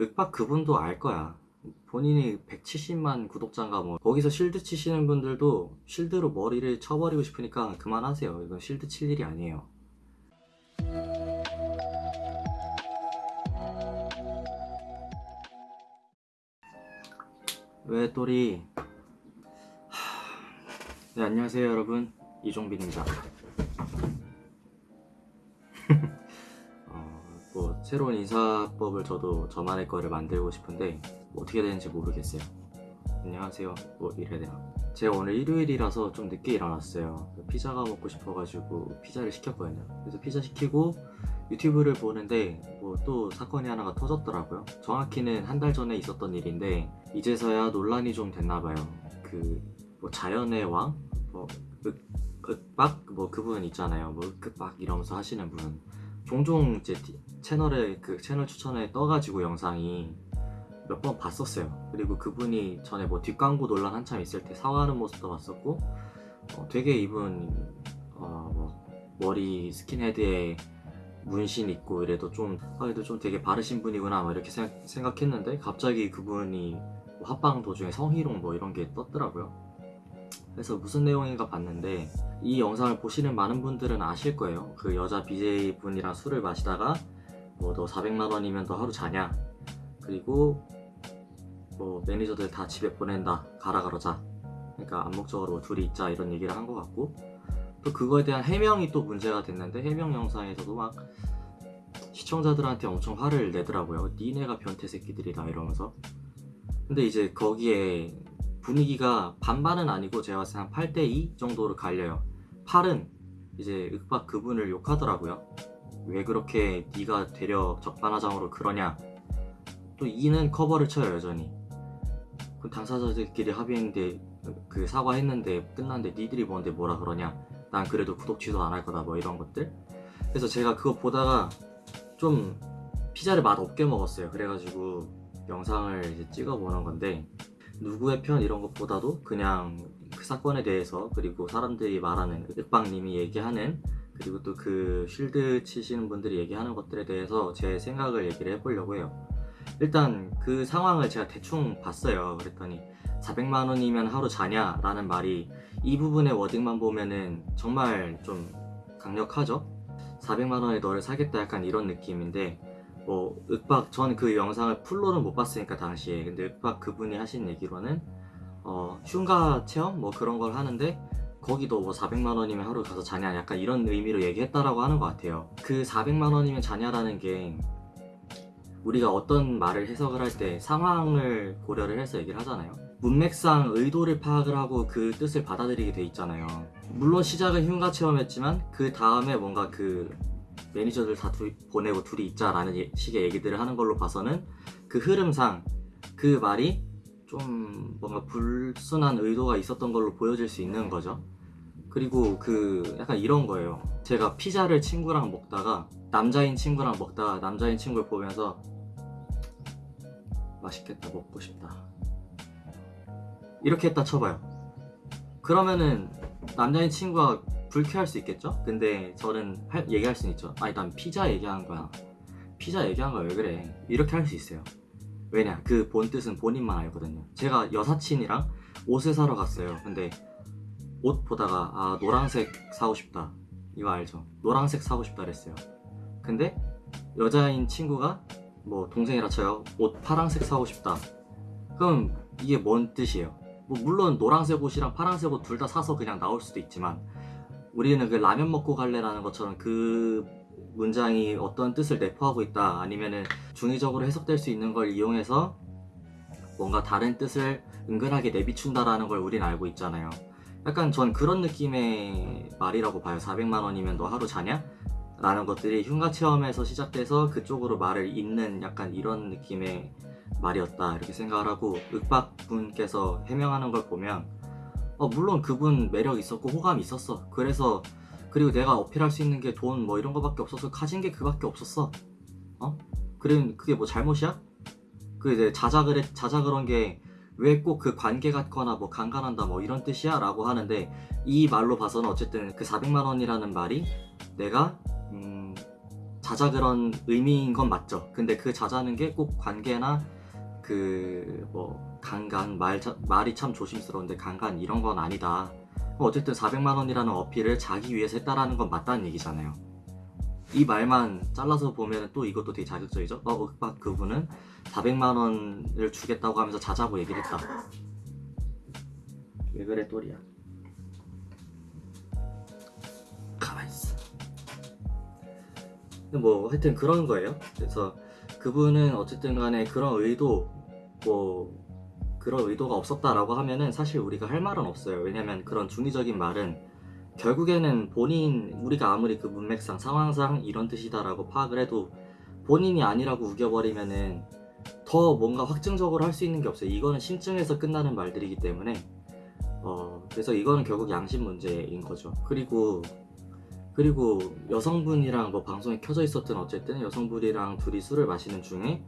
윽박 그분도 알 거야. 본인이 170만 구독자인가 뭐. 거기서 실드 치시는 분들도 실드로 머리를 쳐버리고 싶으니까 그만하세요. 이건 실드 칠 일이 아니에요. 왜 또리? 하... 네 안녕하세요 여러분. 이종빈입니다 새로운 인사법을 저도 저만의 거를 만들고 싶은데 뭐 어떻게 되는지 모르겠어요. 안녕하세요. 뭐 이래야 되나. 제가 오늘 일요일이라서 좀 늦게 일어났어요. 피자가 먹고 싶어가지고 피자를 시켰거든요. 그래서 피자 시키고 유튜브를 보는데 뭐 또 사건이 하나가 터졌더라고요. 정확히는 한 달 전에 있었던 일인데 이제서야 논란이 좀 됐나봐요. 그 뭐 자연의 왕? 뭐 윽, 윽박? 뭐 그분 있잖아요. 뭐 윽박 이러면서 하시는 분 종종 디- 채널에 그 채널 추천에 떠가지고 영상이 몇 번 봤었어요. 그리고 그분이 전에 뭐 뒷광고 논란 한참 있을 때 사과하는 모습도 봤었고 어, 되게 이분 어, 뭐 머리 스킨헤드에 문신 있고 이래도 좀 아, 그래도 좀 되게 바르신 분이구나 막 이렇게 생각, 생각했는데 갑자기 그분이 뭐 합방 도중에 성희롱 뭐 이런 게 떴더라고요 그래서 무슨 내용인가 봤는데 이 영상을 보시는 많은 분들은 아실 거예요. 그 여자 BJ 분이랑 술을 마시다가 뭐 너 400만 원이면 너 하루 자냐? 그리고 뭐 매니저들 다 집에 보낸다. 가라 그러자. 그러니까 암묵적으로 둘이 있자 이런 얘기를 한 것 같고. 또 그거에 대한 해명이 또 문제가 됐는데 해명 영상에서도 막 시청자들한테 엄청 화를 내더라고요. 니네가 변태 새끼들이다 이러면서. 근데 이제 거기에 분위기가 반반은 아니고 제가 봤을 때 한 8대2 정도로 갈려요. 8은 이제 윽박 그분을 욕하더라고요. 왜 그렇게 네가 되려 적반하장으로 그러냐. 또 2는 커버를 쳐요 여전히. 그 당사자들끼리 합의했는데 그 사과했는데 끝났는데 니들이 뭔데 뭐라 그러냐. 난 그래도 구독 취소 안 할 거다 뭐 이런 것들. 그래서 제가 그거 보다가 좀 피자를 맛 없게 먹었어요. 그래가지고 영상을 이제 찍어 보는 건데 누구의 편 이런 것보다도 그냥 그 사건에 대해서 그리고 사람들이 말하는 윽박님이 얘기하는 그리고 또 그 쉴드 치시는 분들이 얘기하는 것들에 대해서 제 생각을 얘기를 해보려고 해요. 일단 그 상황을 제가 대충 봤어요. 그랬더니 400만 원이면 하루 자냐 라는 말이 이 부분의 워딩만 보면은 정말 좀 강력하죠? 400만 원에 너를 사겠다 약간 이런 느낌인데 뭐 윽박 전 그 영상을 풀로는 못 봤으니까 당시에. 근데 윽박 그분이 하신 얘기로는 어 흉가 체험? 뭐 그런 걸 하는데 거기도 뭐 400만 원이면 하루 가서 자냐? 약간 이런 의미로 얘기했다라고 하는 것 같아요. 그 400만 원이면 자냐라는 게 우리가 어떤 말을 해석을 할 때 상황을 고려를 해서 얘기를 하잖아요. 문맥상 의도를 파악을 하고 그 뜻을 받아들이게 돼 있잖아요. 물론 시작은 흉가 체험했지만 그 다음에 뭔가 그 매니저들 다 둘이 보내고 둘이 있자 라는 예- 식의 얘기들을 하는 걸로 봐서는 그 흐름상 그 말이 좀 뭔가 불순한 의도가 있었던 걸로 보여질 수 있는 거죠. 그리고 그 약간 이런 거예요. 제가 피자를 친구랑 먹다가 남자인 친구랑 먹다가 남자인 친구를 보면서 맛있겠다 먹고 싶다. 이렇게 했다 쳐봐요. 그러면은 남자인 친구가 불쾌할 수 있겠죠? 근데 저는 할- 얘기할 수는 있죠. 아니 난 피자 얘기한 거야. 피자 얘기한 거야. 왜 그래? 이렇게 할 수 있어요. 왜냐? 그 본 뜻은 본인만 알거든요. 제가 여사친이랑 옷을 사러 갔어요. 근데 옷 보다가 아 노란색 사고 싶다. 이거 알죠? 노란색 사고 싶다 그랬어요. 근데 여자인 친구가 뭐 동생이라 쳐요. 옷 파란색 사고 싶다. 그럼 이게 뭔 뜻이에요? 뭐 물론 노란색 옷이랑 파란색 옷 둘 다 사서 그냥 나올 수도 있지만 우리는 그 라면 먹고 갈래라는 것처럼 그 문장이 어떤 뜻을 내포하고 있다 아니면은 중의적으로 해석될 수 있는 걸 이용해서 뭔가 다른 뜻을 은근하게 내비춘다라는 걸 우린 알고 있잖아요 약간 전 그런 느낌의 말이라고 봐요 400만 원이면 너 하루 자냐? 라는 것들이 흉가 체험에서 시작돼서 그쪽으로 말을 잇는 약간 이런 느낌의 말이었다 이렇게 생각을 하고 윽박 분께서 해명하는 걸 보면 어, 물론 그분 매력 있었고 호감 있었어 그래서 그리고 내가 어필할 수 있는 게 돈 뭐 이런 거밖에 없어서 가진 게 그밖에 없었어 어? 그래 그게 뭐 잘못이야? 그 이제 자작을 했, 자작을 한게왜 꼭 그 관계 같거나 뭐 강간한다 뭐 이런 뜻이야? 라고 하는데 이 말로 봐서는 어쨌든 그 400만 원이라는 말이 내가 음, 자자 그런 의미인 건 맞죠. 근데 그 자자는 게 꼭 관계나 그 뭐 강간 말 자- 말이 참 조심스러운데 강간 이런 건 아니다. 어쨌든 400만 원이라는 어필을 자기 위해서 했다라는 건 맞다는 얘기잖아요. 이 말만 잘라서 보면 또 이것도 되게 자극적이죠. 어, 윽박 그분은 400만 원을 주겠다고 하면서 자자고 얘기를 했다. 왜 그래 또리야? 가만히 있어. 근데 뭐 하여튼 그런 거예요. 그래서 그분은 어쨌든 간에 그런 의도 뭐 그런 의도가 없었다라고 하면은 사실 우리가 할 말은 없어요. 왜냐면 그런 중의적인 말은 결국에는 본인 우리가 아무리 그 문맥상 상황상 이런 뜻이다라고 파악을 해도 본인이 아니라고 우겨버리면은 더 뭔가 확증적으로 할 수 있는 게 없어요. 이거는 심증에서 끝나는 말들이기 때문에 어 그래서 이거는 결국 양심 문제인 거죠. 그리고 그리고 여성분이랑 뭐 방송에 켜져 있었든 어쨌든 여성분이랑 둘이 술을 마시는 중에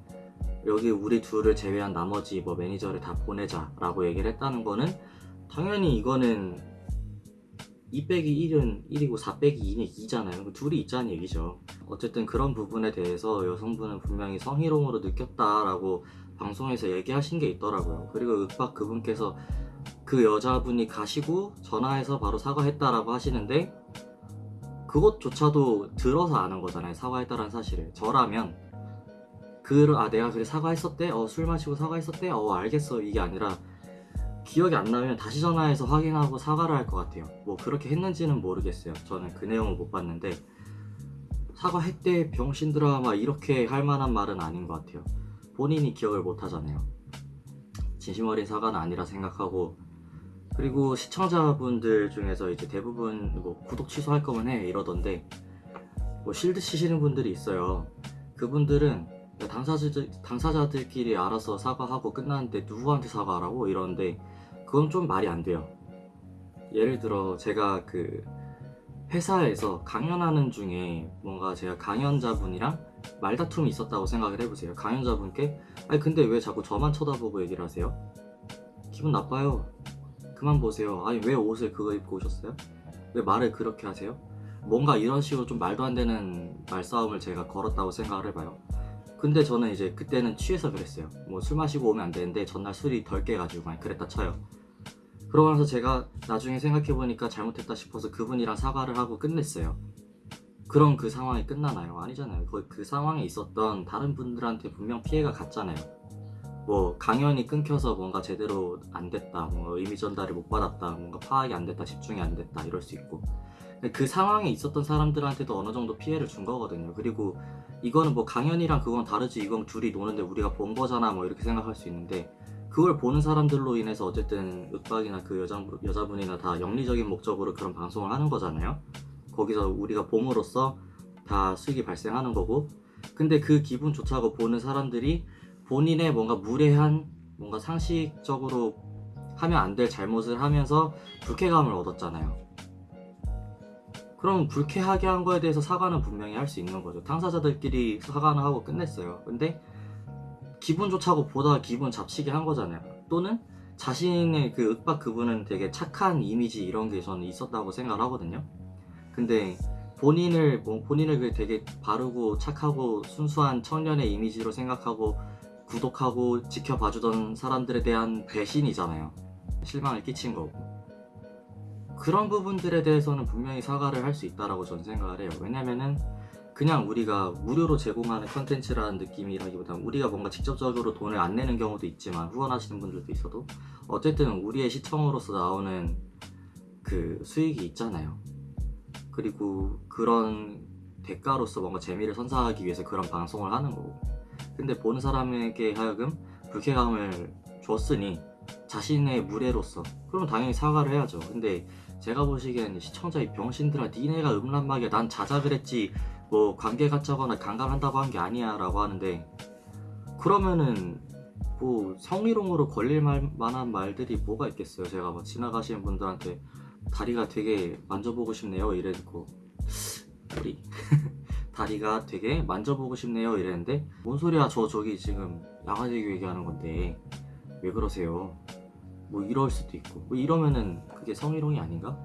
여기 우리 둘을 제외한 나머지 뭐 매니저를 다 보내자 라고 얘기를 했다는 거는 당연히 이거는 2 빼기 1은 1이고 4 빼기 2는 2잖아요. 둘이 있자는 얘기죠. 어쨌든 그런 부분에 대해서 여성분은 분명히 성희롱으로 느꼈다라고 방송에서 얘기하신 게 있더라고요. 그리고 윽박 그분께서 그 여자분이 가시고 전화해서 바로 사과했다라고 하시는데 그것조차도 들어서 아는 거잖아요. 사과했다라는 사실을. 저라면 그, 아, 내가 그래 사과했었대? 어, 술 마시고 사과했었대? 어, 알겠어. 이게 아니라 기억이 안 나면 다시 전화해서 확인하고 사과를 할 것 같아요. 뭐 그렇게 했는지는 모르겠어요. 저는 그 내용을 못 봤는데 사과했대 병신들아 막 이렇게 할 만한 말은 아닌 것 같아요. 본인이 기억을 못 하잖아요. 진심 어린 사과는 아니라 생각하고 그리고 시청자분들 중에서 이제 대부분 뭐 구독 취소할 거면 해 이러던데 뭐 실드 치시는 분들이 있어요. 그분들은 당사자들, 당사자들끼리 알아서 사과하고 끝났는데 누구한테 사과하라고 이러는데 그건 좀 말이 안 돼요. 예를 들어 제가 그 회사에서 강연하는 중에 뭔가 제가 강연자분이랑 말다툼이 있었다고 생각을 해보세요. 강연자분께 아니 근데 왜 자꾸 저만 쳐다보고 얘기를 하세요? 기분 나빠요. 그만 보세요. 아니 왜 옷을 그거 입고 오셨어요? 왜 말을 그렇게 하세요? 뭔가 이런 식으로 좀 말도 안 되는 말싸움을 제가 걸었다고 생각을 해봐요. 근데 저는 이제 그때는 취해서 그랬어요. 뭐 술 마시고 오면 안 되는데 전날 술이 덜 깨가지고 많이 그랬다 쳐요. 그러고 나서 제가 나중에 생각해보니까 잘못했다 싶어서 그분이랑 사과를 하고 끝냈어요. 그럼 그 상황이 끝나나요? 아니잖아요. 그, 그 상황에 있었던 다른 분들한테 분명 피해가 갔잖아요. 뭐 강연이 끊겨서 뭔가 제대로 안 됐다, 뭔가 의미 전달을 못 받았다, 뭔가 파악이 안 됐다, 집중이 안 됐다 이럴 수 있고 그 상황에 있었던 사람들한테도 어느 정도 피해를 준 거거든요. 그리고 이거는 뭐 강연이랑 그건 다르지, 이건 둘이 노는데 우리가 본 거잖아, 뭐 이렇게 생각할 수 있는데 그걸 보는 사람들로 인해서 어쨌든 윽박이나 그 여자, 여자분이나 다 영리적인 목적으로 그런 방송을 하는 거잖아요. 거기서 우리가 봄으로써 다 수익이 발생하는 거고 근데 그 기분조차고 보는 사람들이 본인의 뭔가 무례한 뭔가 상식적으로 하면 안 될 잘못을 하면서 불쾌감을 얻었잖아요. 그럼 불쾌하게 한 거에 대해서 사과는 분명히 할 수 있는 거죠. 당사자들끼리 사과는 하고 끝냈어요. 근데 기분 좋자고 보다 기분 잡치게 한 거잖아요. 또는 자신의 그 윽박 그분은 되게 착한 이미지 이런 게 저는 있었다고 생각을 하거든요. 근데 본인을 뭐 본인을 그 되게 바르고 착하고 순수한 청년의 이미지로 생각하고 구독하고 지켜봐주던 사람들에 대한 배신이잖아요. 실망을 끼친 거고. 그런 부분들에 대해서는 분명히 사과를 할 수 있다라고 저는 생각을 해요. 왜냐면은 그냥 우리가 무료로 제공하는 컨텐츠라는 느낌이라기보다는 우리가 뭔가 직접적으로 돈을 안 내는 경우도 있지만 후원하시는 분들도 있어도 어쨌든 우리의 시청으로서 나오는 그 수익이 있잖아요. 그리고 그런 대가로서 뭔가 재미를 선사하기 위해서 그런 방송을 하는 거고. 근데 보는 사람에게 하여금 불쾌감을 줬으니 자신의 무례로서 그럼 당연히 사과를 해야죠. 근데 제가 보시기엔 시청자 이 병신들아 니네가 음란막이야. 난 자자 그랬지. 뭐 관계 갖자거나 강간한다고 한 게 아니야 라고 하는데 그러면은 뭐 성희롱으로 걸릴 말, 만한 말들이 뭐가 있겠어요? 제가 뭐 지나가시는 분들한테 다리가 되게 만져보고 싶네요 이래놓고. 우리. 다리가 되게 만져보고 싶네요 이랬는데 뭔 소리야 저 저기 지금 양아지기 얘기하는 건데. 왜 그러세요 뭐 이럴 수도 있고 뭐 이러면은 그게 성희롱이 아닌가?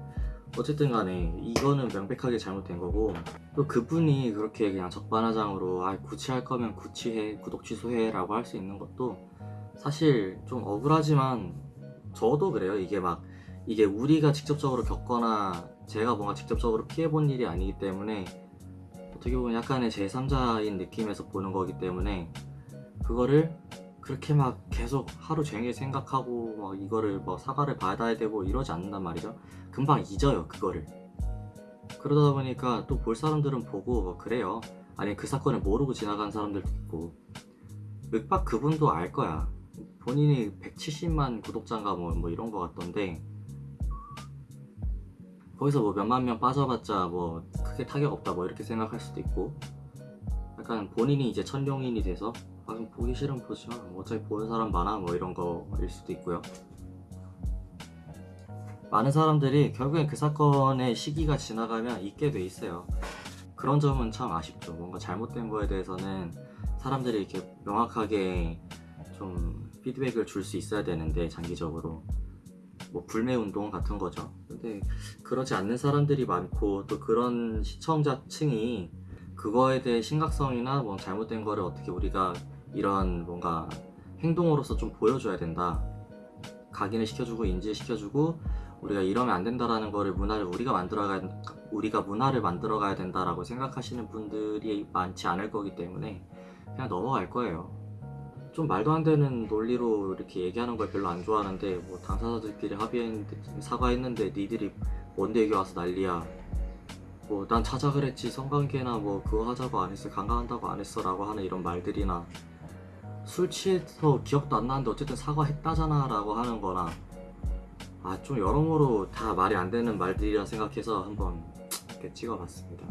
어쨌든 간에 이거는 명백하게 잘못된 거고 또 그분이 그렇게 그냥 적반하장으로 아 구치할 거면 구치해 구독 취소해 라고 할 수 있는 것도 사실 좀 억울하지만 저도 그래요 이게 막 이게 우리가 직접적으로 겪거나 제가 뭔가 직접적으로 피해본 일이 아니기 때문에 어떻게 보면 약간의 제3자인 느낌에서 보는 거기 때문에 그거를 그렇게 막 계속 하루 종일 생각하고 막 이거를 뭐 사과를 받아야 되고 이러지 않는단 말이죠. 금방 잊어요 그거를. 그러다 보니까 또 볼 사람들은 보고 뭐 그래요. 아니 그 사건을 모르고 지나간 사람들도 있고. 윽박 그분도 알 거야. 본인이 170만 구독자인가 뭐, 뭐 이런 거 같던데. 거기서 뭐 몇만 명 빠져봤자 뭐 크게 타격 없다 뭐 이렇게 생각할 수도 있고. 약간 본인이 이제 천룡인이 돼서 아좀 보기 싫으면 보지 마 어차피 보는 사람 많아 뭐 이런 거일 수도 있고요. 많은 사람들이 결국엔 그 사건의 시기가 지나가면 잊게 돼 있어요. 그런 점은 참 아쉽죠. 뭔가 잘못된 거에 대해서는 사람들이 이렇게 명확하게 좀 피드백을 줄 수 있어야 되는데 장기적으로. 뭐 불매 운동 같은 거죠. 근데 그러지 않는 사람들이 많고 또 그런 시청자층이 그거에 대해 심각성이나 뭐 잘못된 거를 어떻게 우리가 이런 뭔가 행동으로서 좀 보여줘야 된다 각인을 시켜주고 인지시켜주고 우리가 이러면 안 된다라는 거를 문화를 우리가 만들어가 우리가 문화를 만들어 가야 된다라고 생각하시는 분들이 많지 않을 거기 때문에 그냥 넘어갈 거예요. 좀 말도 안 되는 논리로 이렇게 얘기하는 걸 별로 안 좋아하는데 뭐 당사자들끼리 합의했는데 사과했는데 니들이 뭔데 여기 와서 난리야. 뭐 난 찾아 그랬지 성관계나 뭐 그거 하자고 안 했어 강간한다고 안 했어 라고 하는 이런 말들이나 술 취해서 기억도 안 나는데 어쨌든 사과했다잖아 라고 하는 거나 아 좀 여러모로 다 말이 안 되는 말들이라 생각해서 한번 이렇게 찍어봤습니다.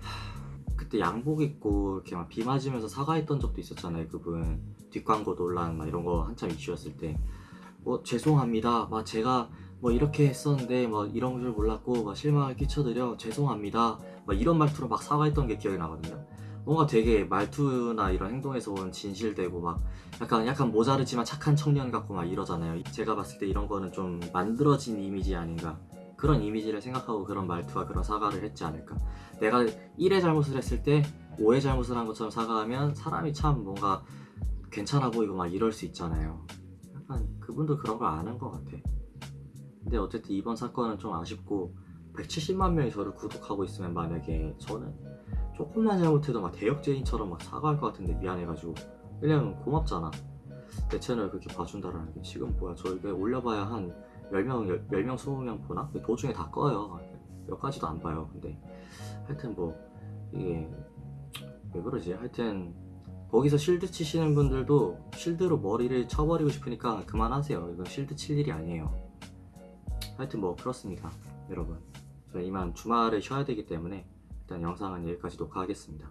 하, 그때 양복 입고 이렇게 막 비 맞으면서 사과했던 적도 있었잖아요 그분. 뒷광고 논란 막 이런 거 한참 이슈였을 때. 뭐 죄송합니다. 막 제가 뭐 이렇게 했었는데 뭐 이런 줄 몰랐고 막 실망을 끼쳐드려 죄송합니다. 막 이런 말투로 막 사과했던 게 기억이 나거든요 뭔가 되게 말투나 이런 행동에서 온 진실되고 막 약간 약간 모자르지만 착한 청년 같고 막 이러잖아요. 제가 봤을 때 이런 거는 좀 만들어진 이미지 아닌가. 그런 이미지를 생각하고 그런 말투와 그런 사과를 했지 않을까. 내가 1회 잘못을 했을 때 5회 잘못을 한 것처럼 사과하면 사람이 참 뭔가 괜찮아 보이고 막 이럴 수 있잖아요. 약간 그분도 그런 걸 아는 것 같아. 근데 어쨌든 이번 사건은 좀 아쉽고 170만 명이 저를 구독하고 있으면 만약에 저는 조금만 잘못해도 막 대역죄인처럼 막 사과할 것 같은데 미안해가지고. 왜냐면 고맙잖아. 내 채널 그렇게 봐준다라는 게 지금 뭐야. 저 이거 올려봐야 한 10명, 10명, 20명 보나? 도중에 다 꺼요. 몇 가지도 안 봐요. 근데 하여튼 뭐 이게 왜 그러지? 하여튼 거기서 실드 치시는 분들도 실드로 머리를 쳐버리고 싶으니까 그만하세요. 이건 실드 칠 일이 아니에요. 하여튼 뭐 그렇습니다 여러분. 저는 이만 주말을 쉬어야 되기 때문에 일단 영상은 여기까지 녹화하겠습니다